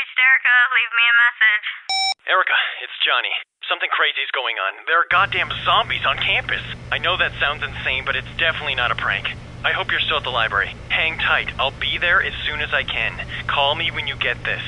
Erica. Leave me a message. Erica, it's Johnny. Something crazy's going on. There are goddamn zombies on campus. I know that sounds insane, but it's definitely not a prank. I hope you're still at the library. Hang tight. I'll be there as soon as I can. Call me when you get this.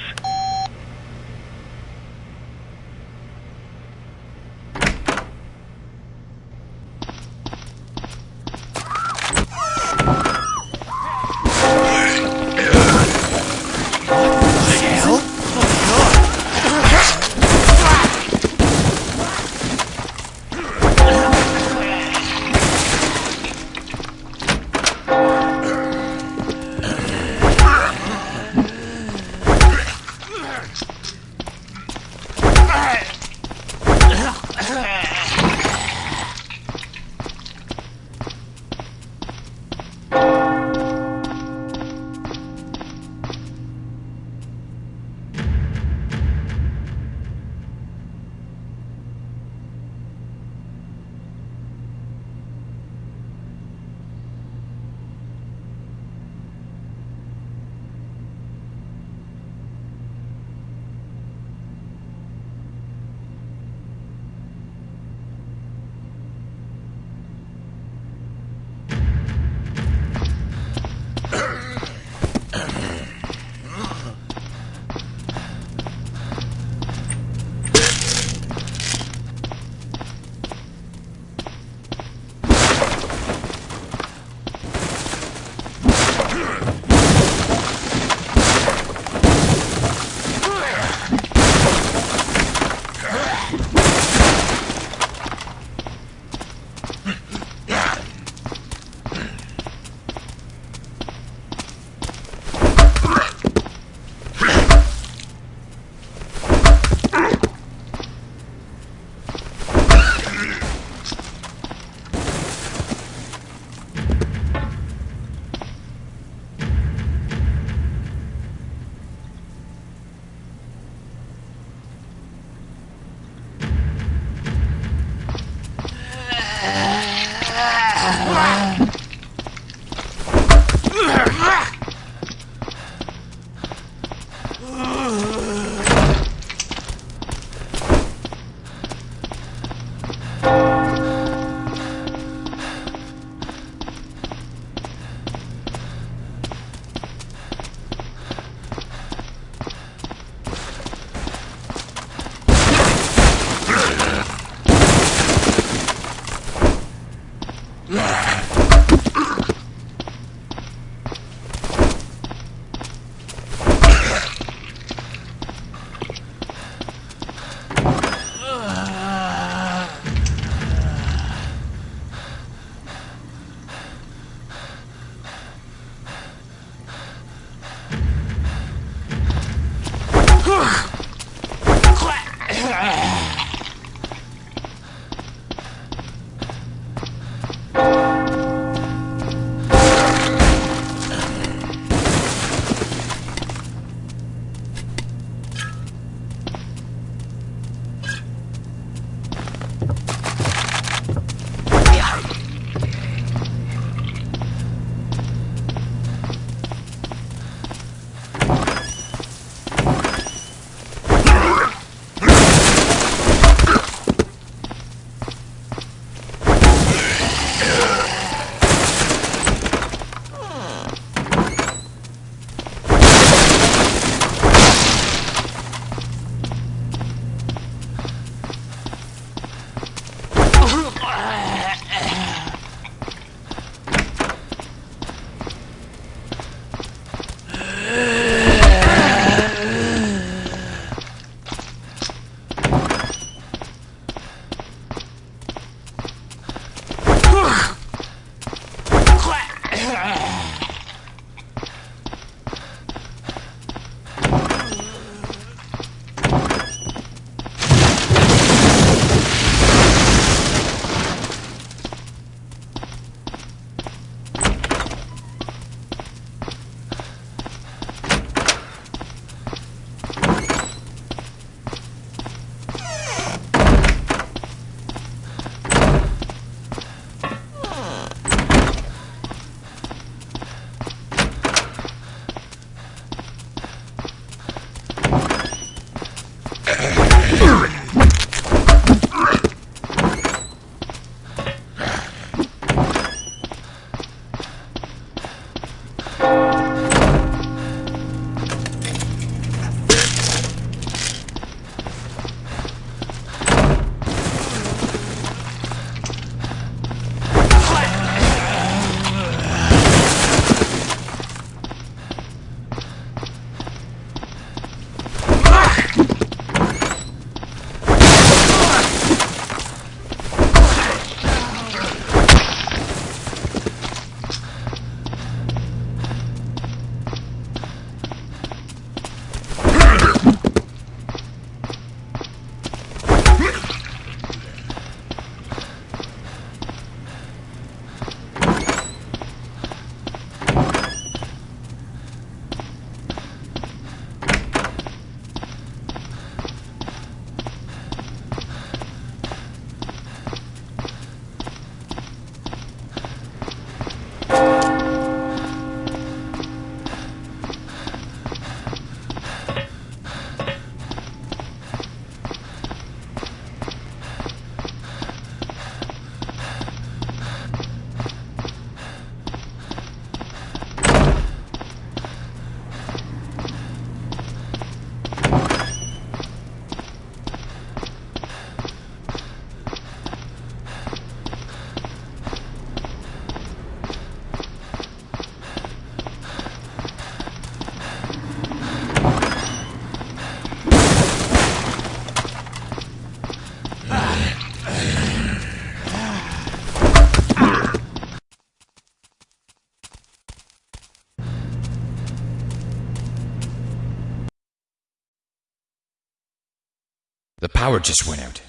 Power just went out.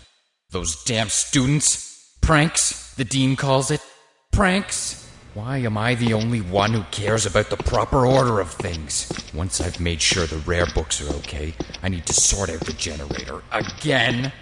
Those damn students. Pranks, the dean calls it. Pranks. Why am I the only one who cares about the proper order of things? Once I've made sure the rare books are okay, I need to sort out the generator again.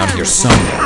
Down here somewhere.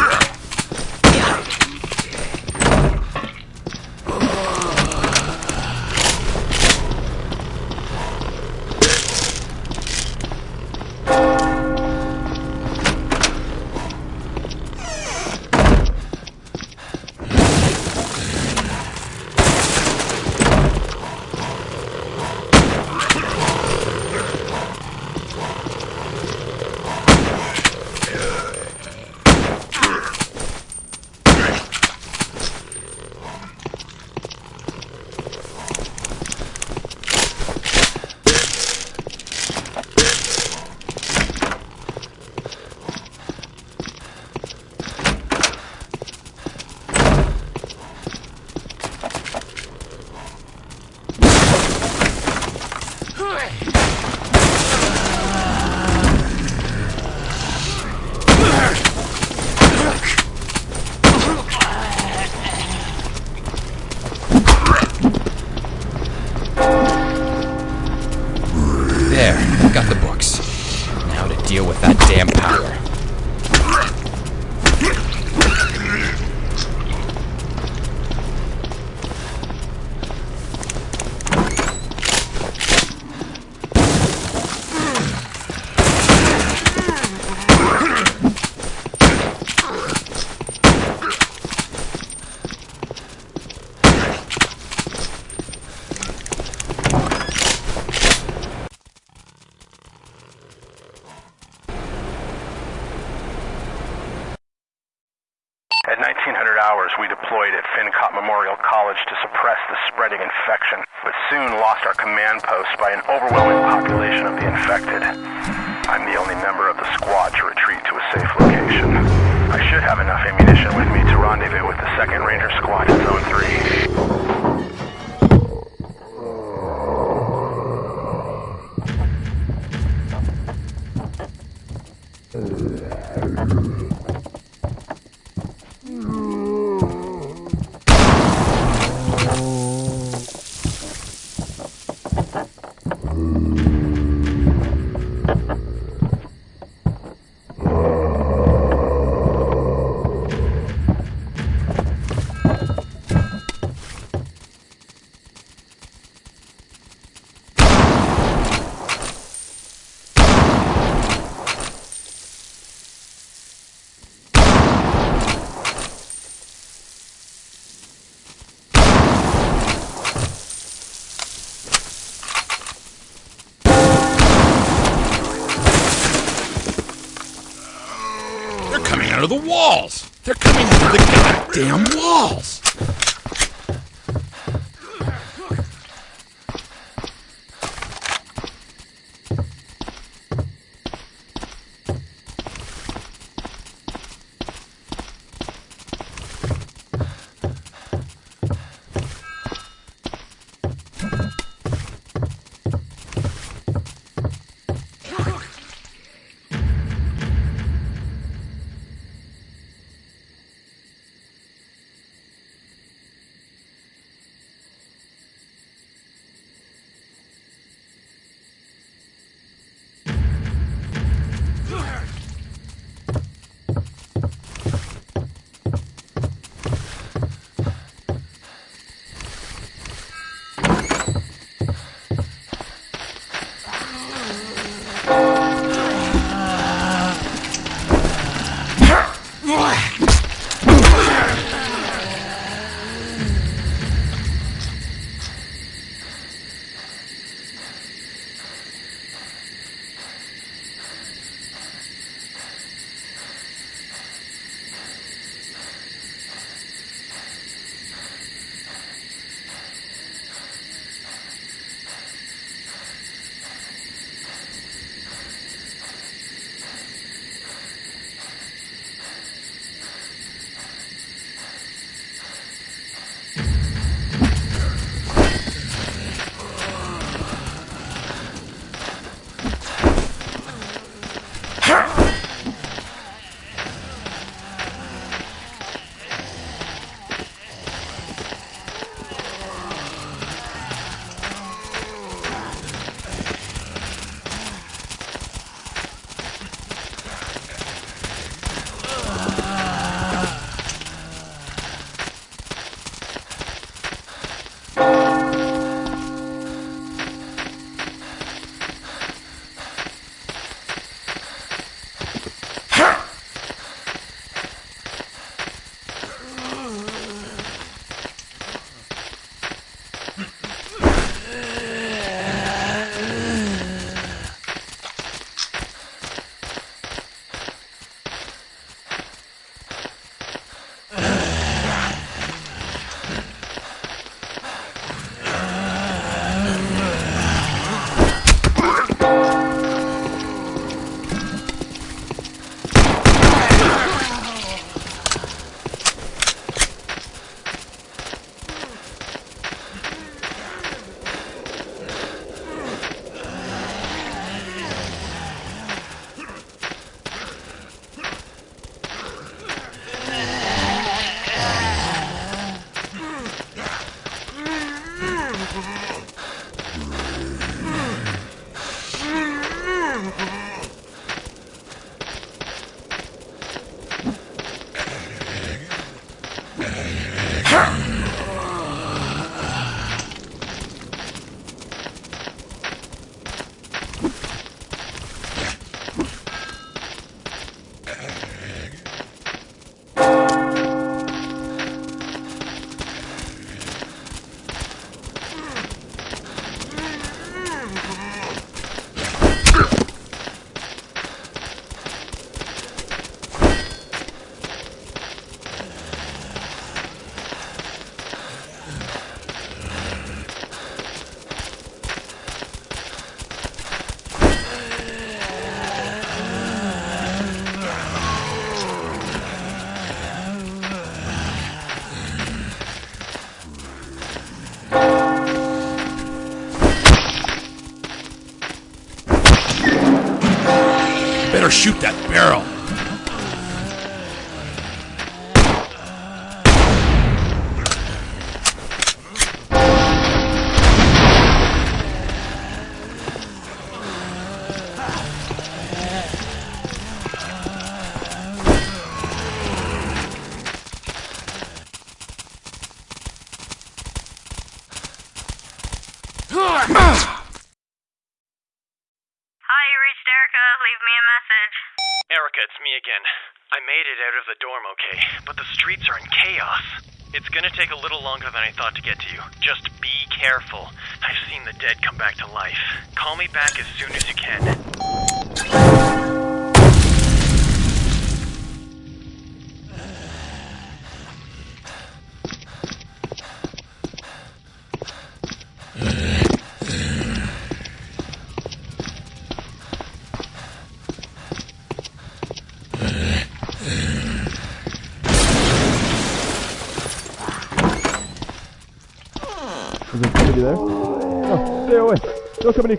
Shoot that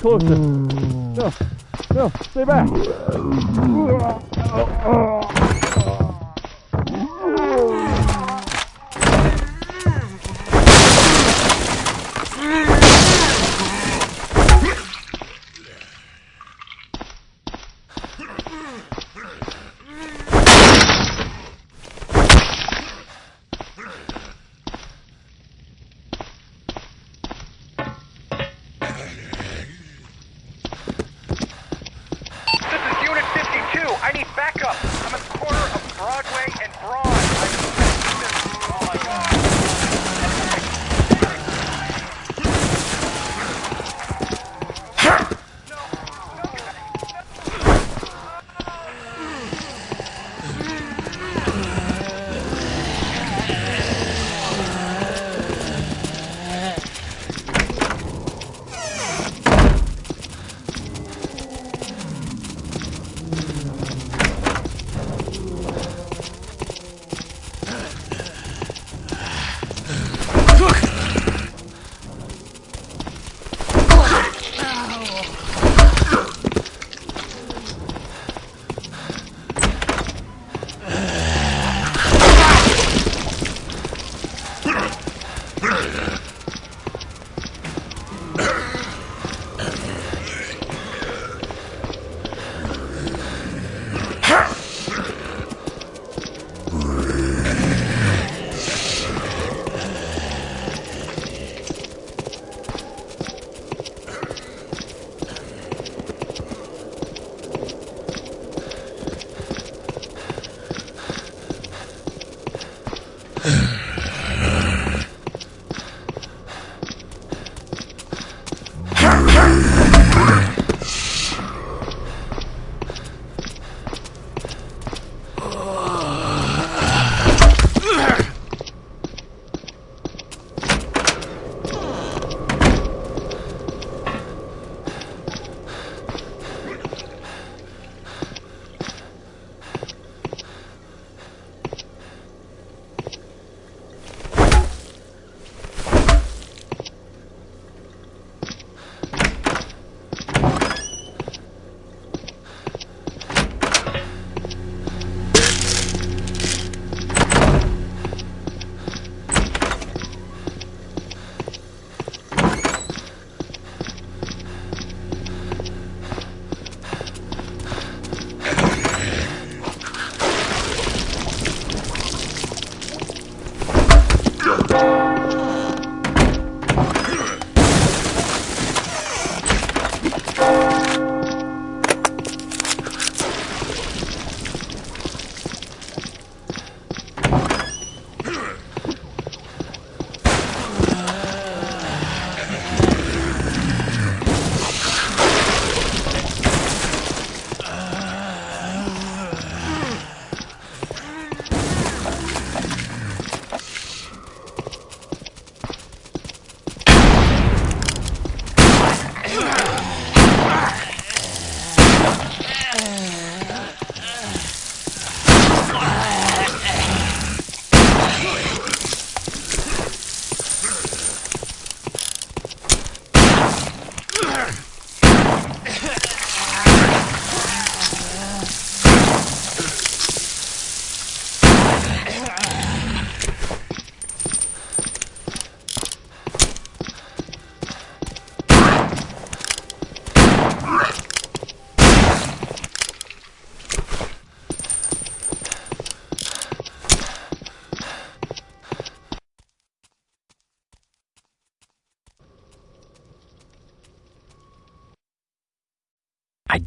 closer. No, no, stay back.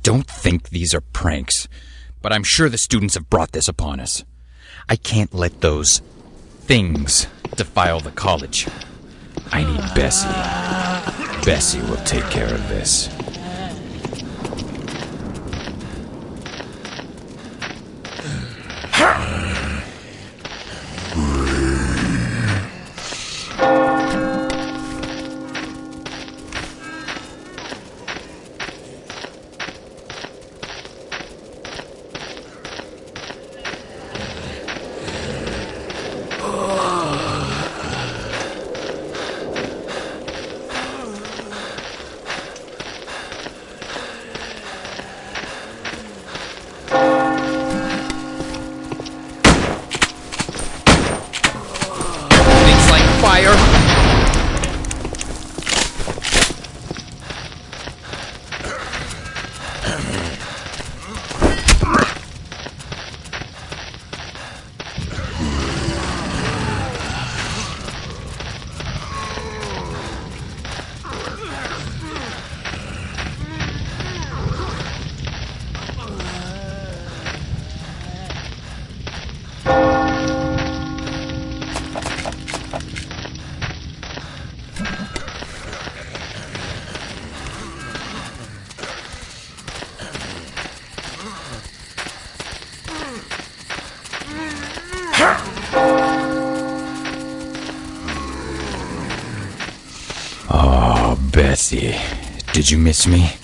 Don't think these are pranks, but I'm sure the students have brought this upon us. I can't let those things defile the college. I need Bessie. Bessie will take care of this. Did you miss me?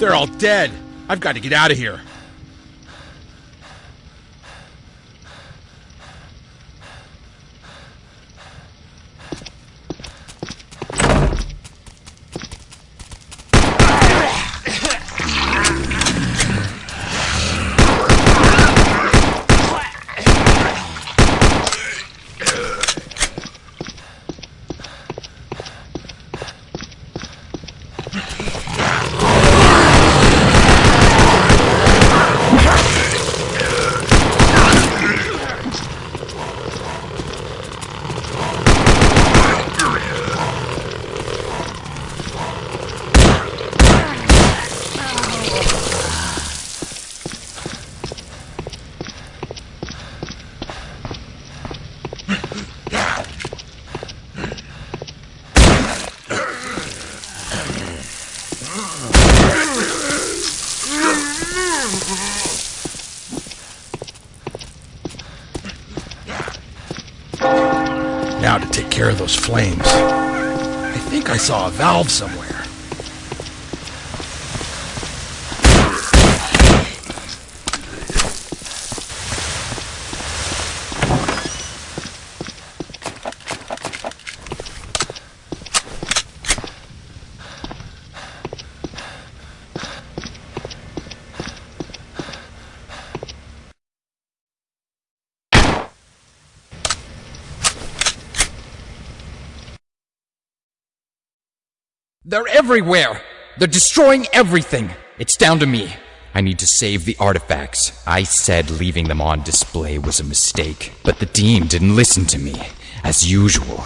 They're all dead. I've got to get out of here. Now to take care of those flames. I think I saw a valve somewhere. They're everywhere! They're destroying everything! It's down to me. I need to save the artifacts. I said leaving them on display was a mistake, but the Dean didn't listen to me, as usual.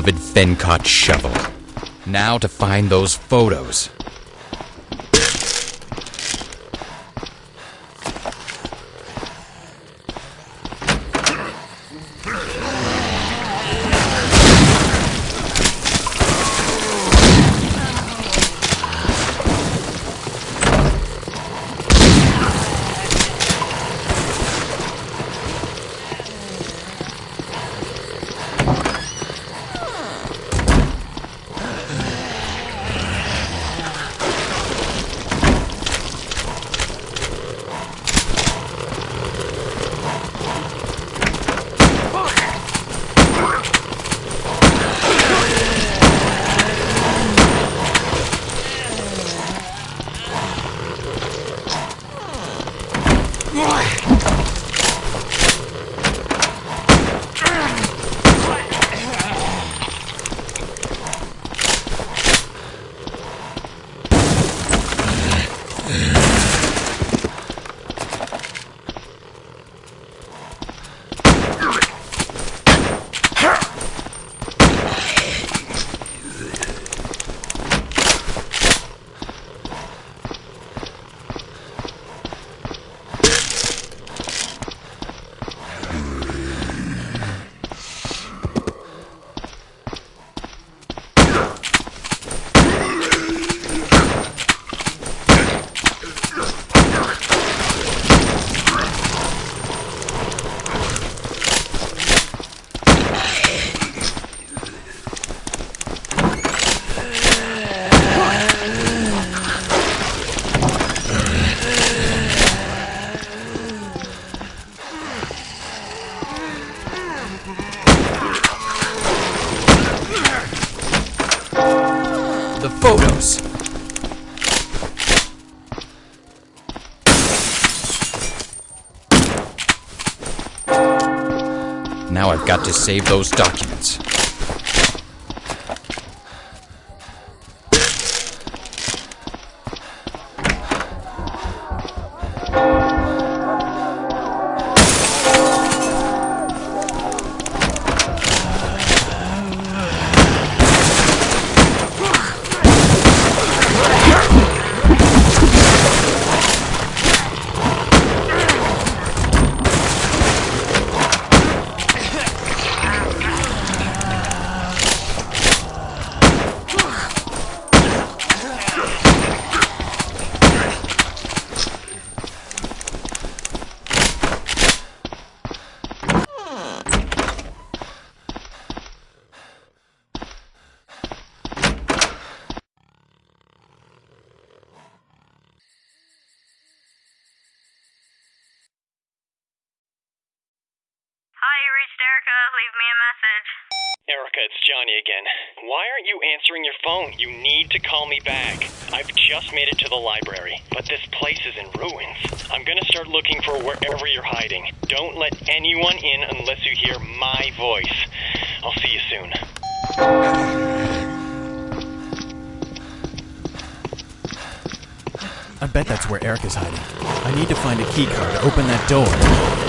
Beloved Fencott shovel. Now to find those photos. Save those documents. Again. Why aren't you answering your phone? You need to call me back. I've just made it to the library, but this place is in ruins. I'm gonna start looking for wherever you're hiding. Don't let anyone in unless you hear my voice. I'll see you soon. I bet that's where Eric is hiding. I need to find a key card to open that door.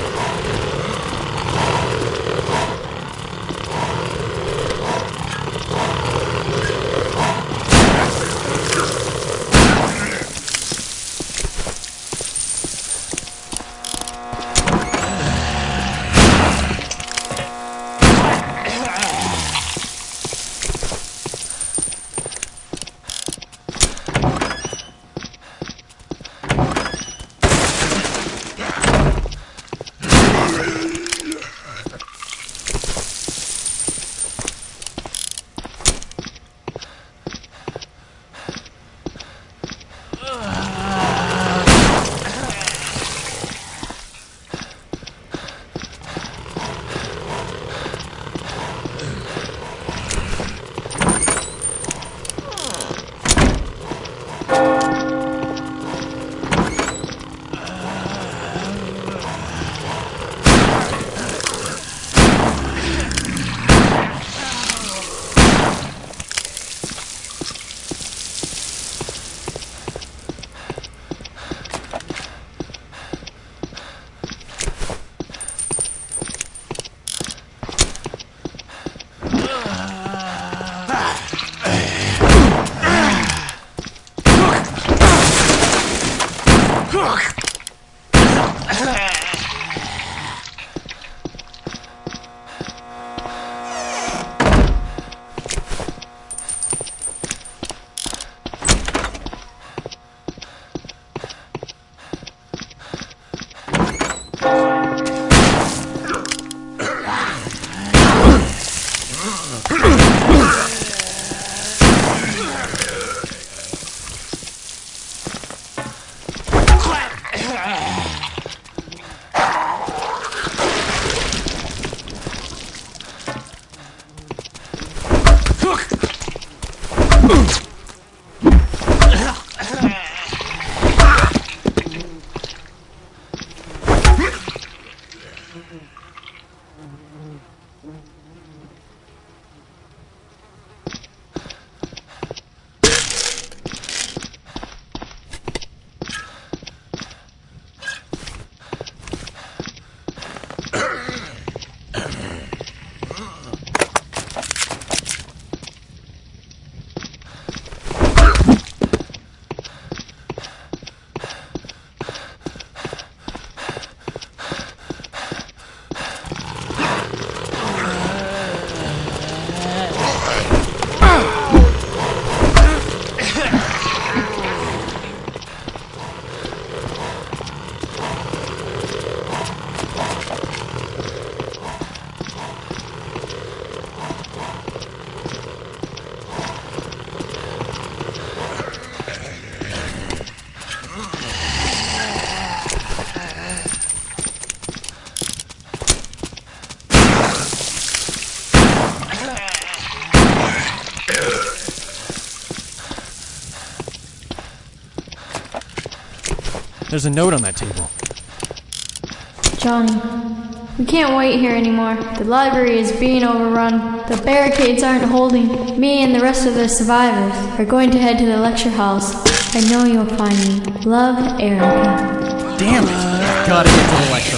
There's a note on that table. Johnny, We can't wait here anymore. The library is being overrun. The barricades aren't holding. Me and the rest of the survivors are going to head to the lecture halls. I know you'll find me. Love, Erica. Damn it! Gotta get to the lecture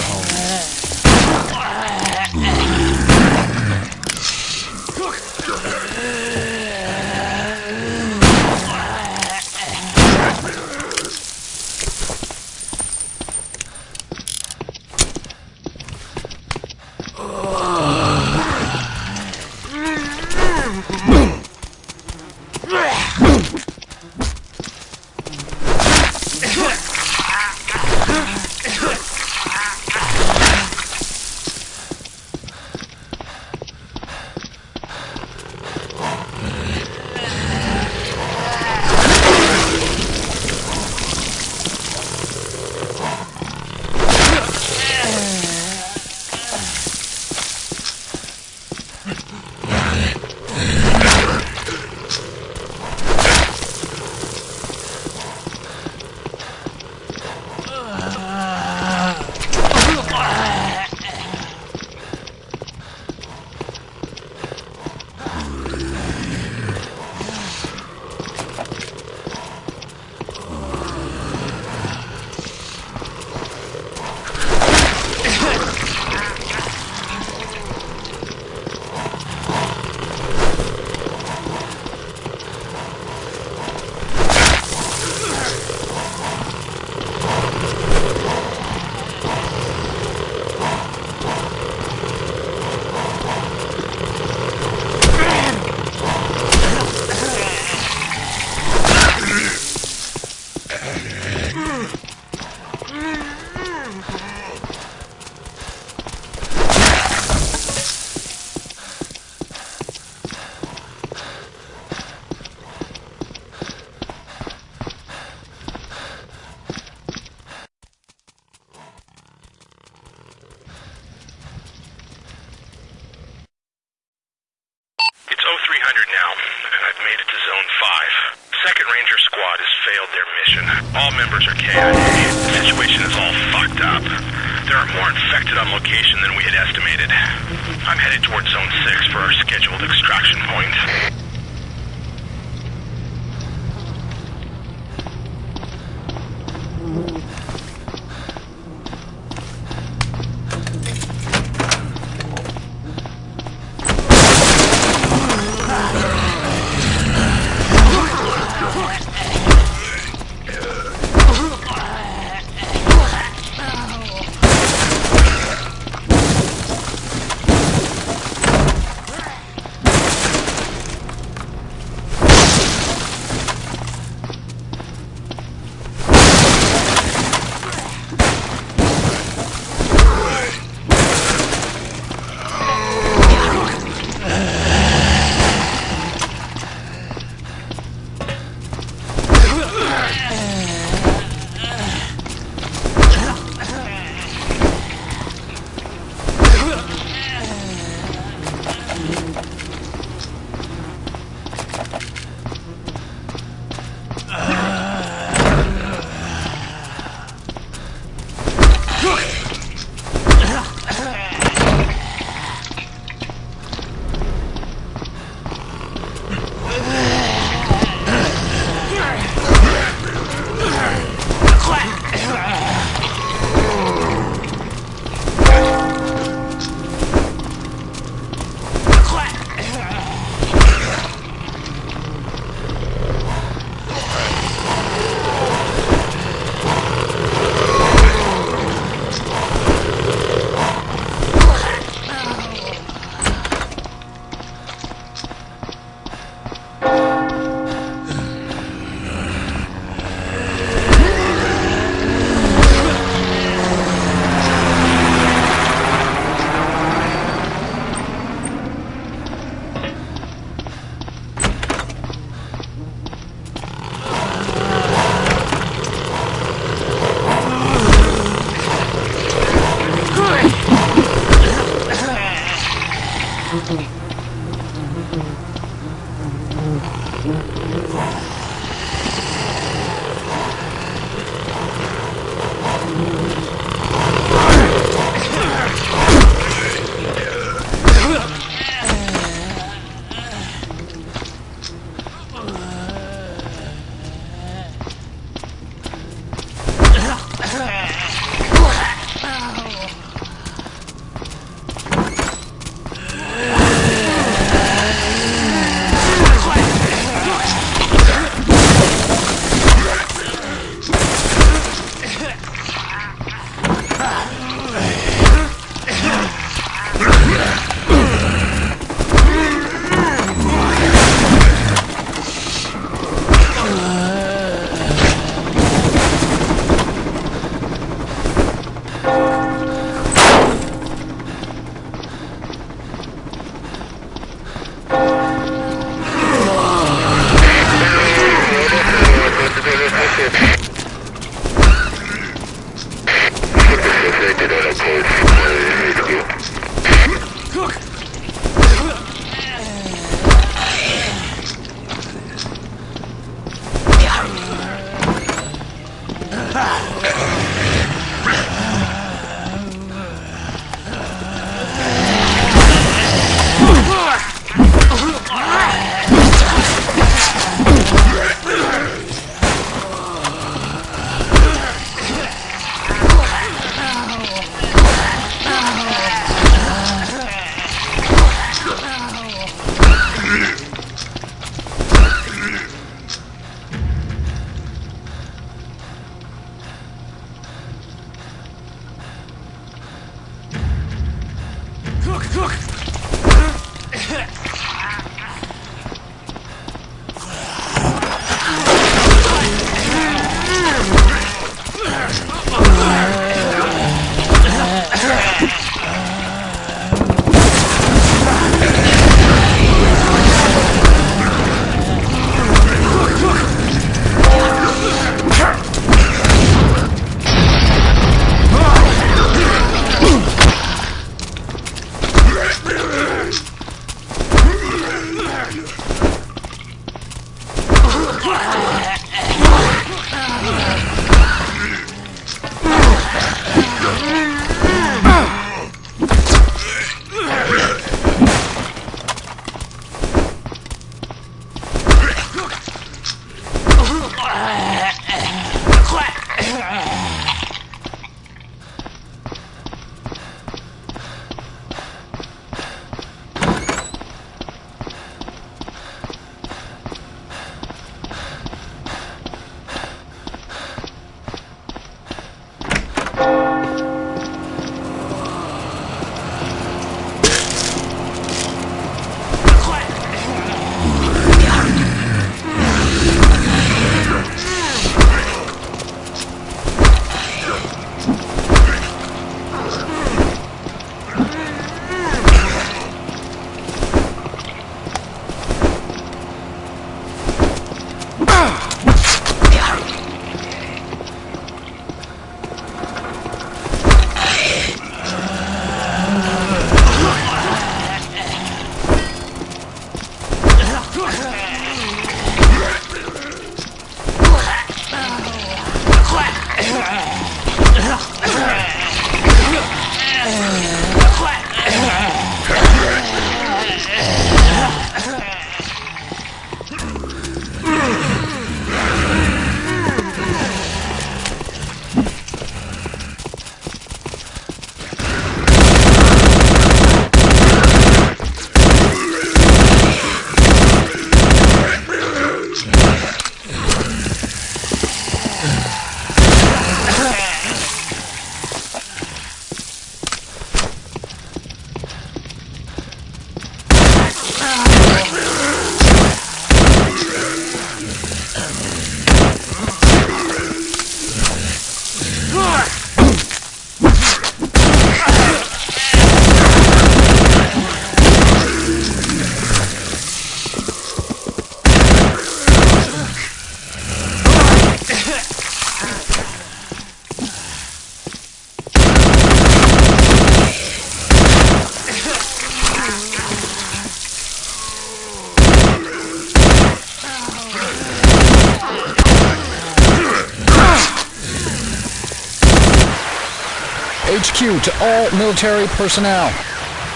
To all military personnel.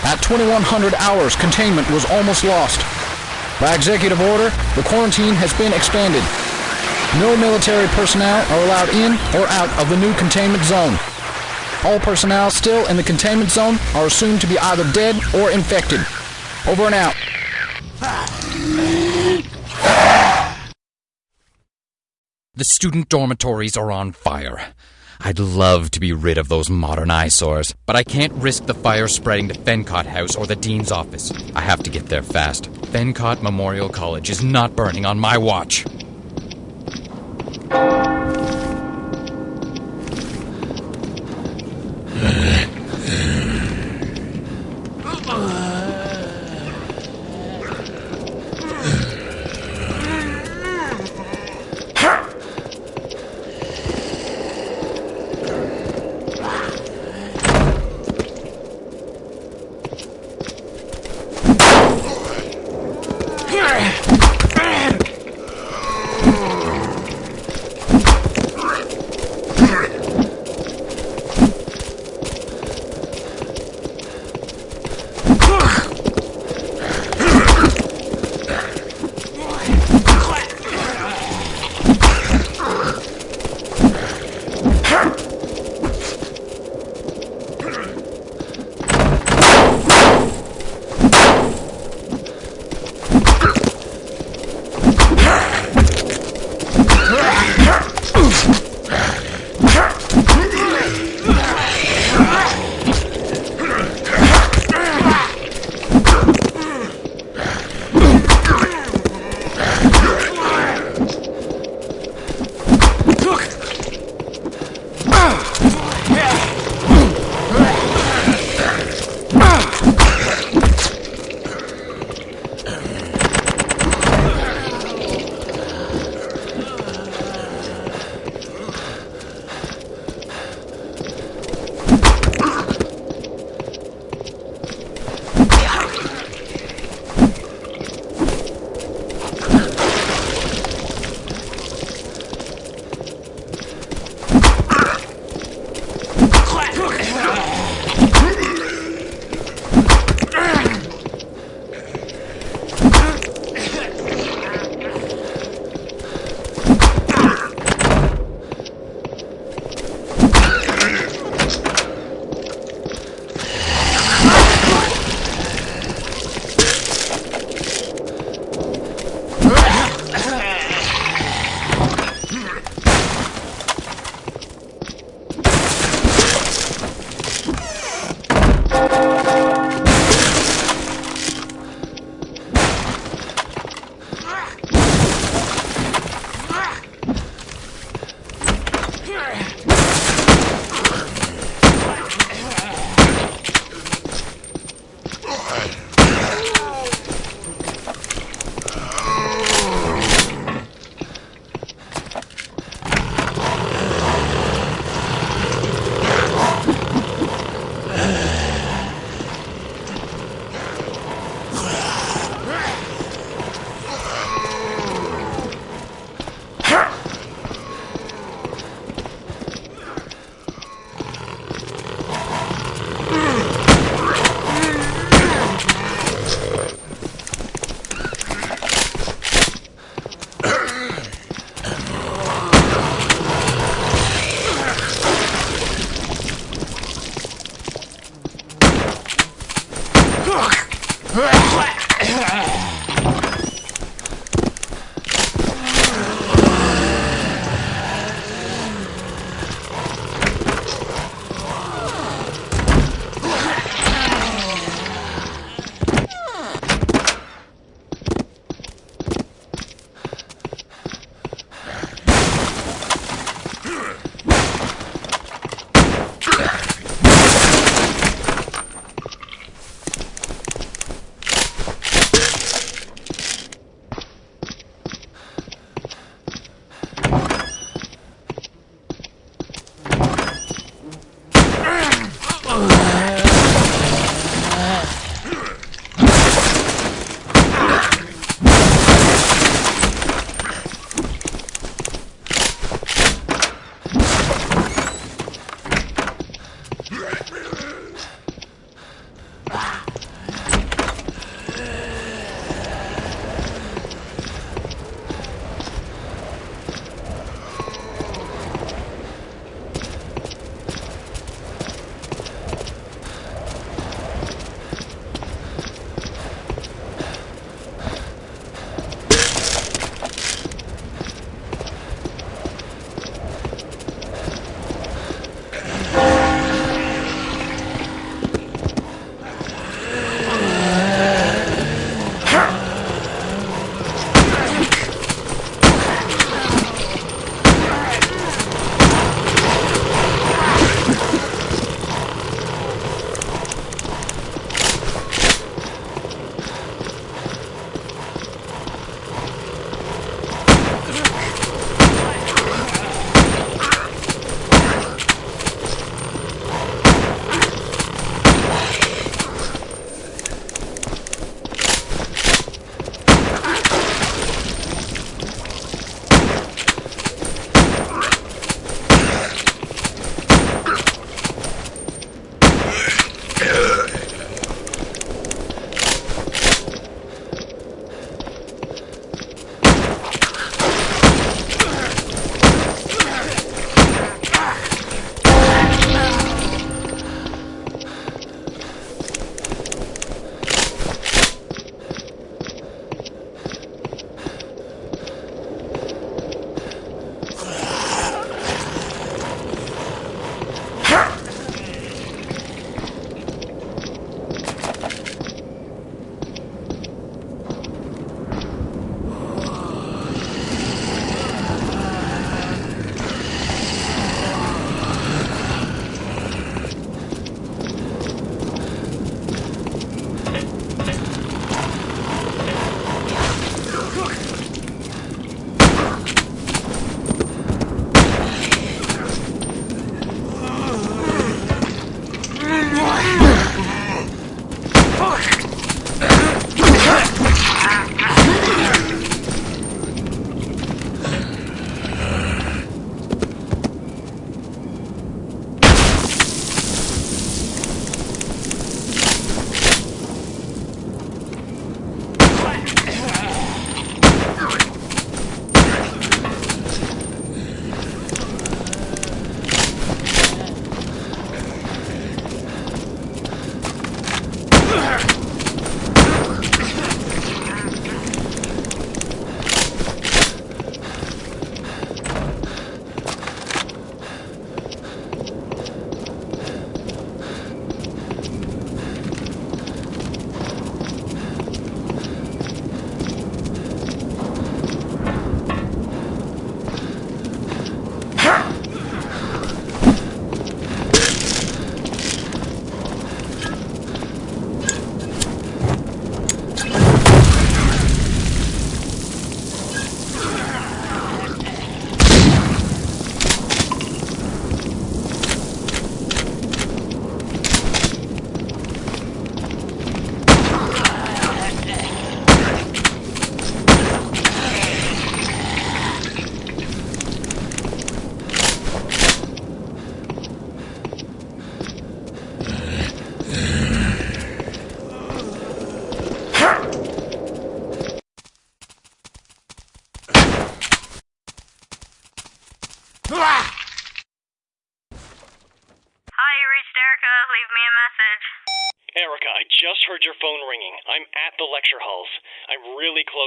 At 2100 hours, containment was almost lost. By executive order, the quarantine has been expanded. No military personnel are allowed in or out of the new containment zone. All personnel still in the containment zone are assumed to be either dead or infected. Over and out. The student dormitories are on fire. I'd love to be rid of those modern eyesores, but I can't risk the fire spreading to Fencott House or the Dean's office. I have to get there fast. Fencott Memorial College is not burning on my watch.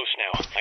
Close now.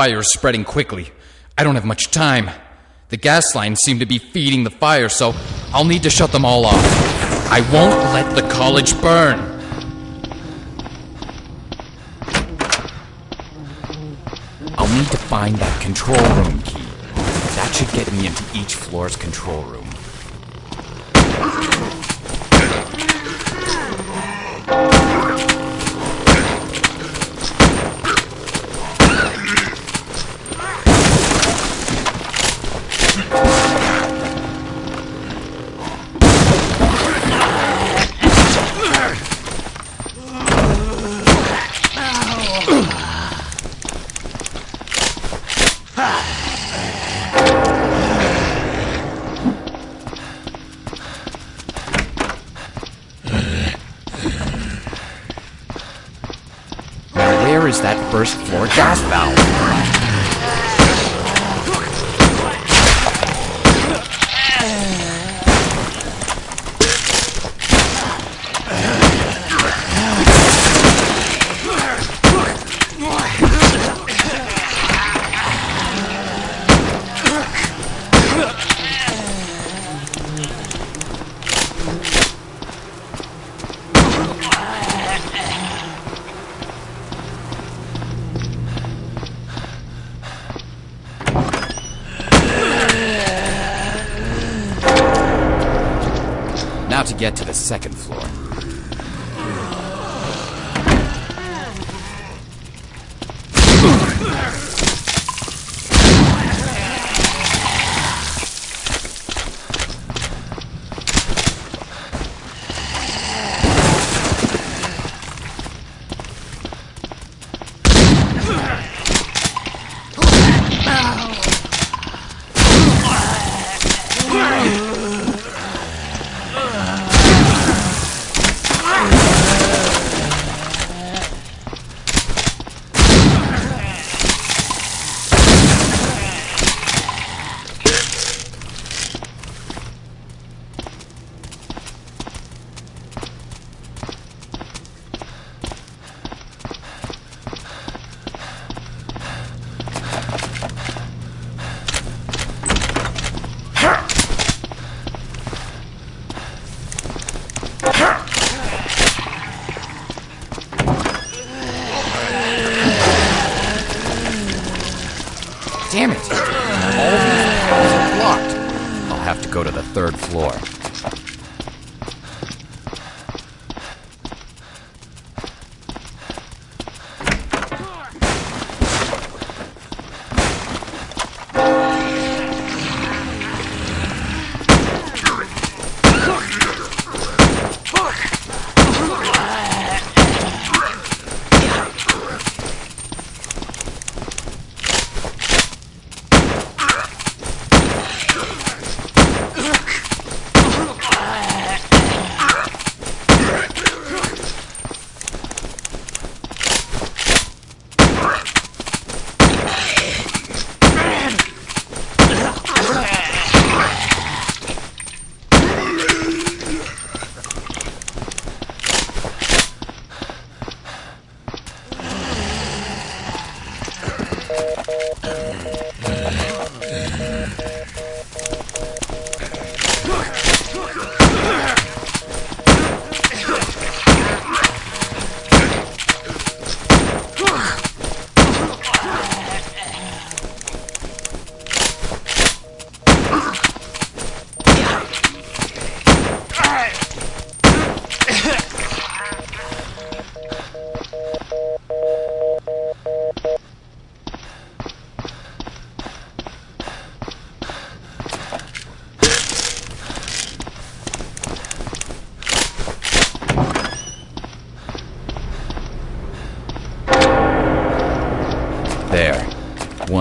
Fire is spreading quickly. I don't have much time. The gas lines seem to be feeding the fire, so I'll need to shut them all off. I won't let the college burn. I'll need to find that control room key. That should get me into each floor's control room.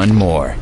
One more.